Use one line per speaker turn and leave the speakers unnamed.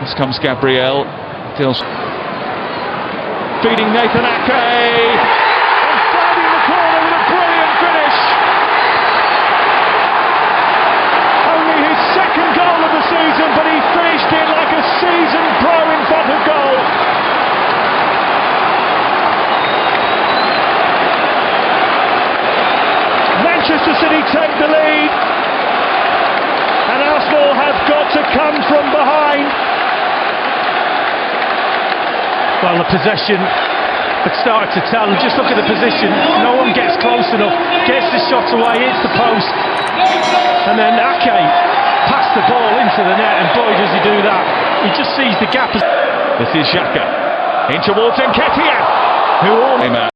This comes Gabriel. Deals. Feeding Nathan Ake.
Well, the possession had started to tell. Just look at the position. No one gets close enough. Gets the shot away, hits the post. And then Ake passed the ball into the net, and boy, does he do that. He just sees the gap.
This is Xhaka. In towards Nketiah, who all.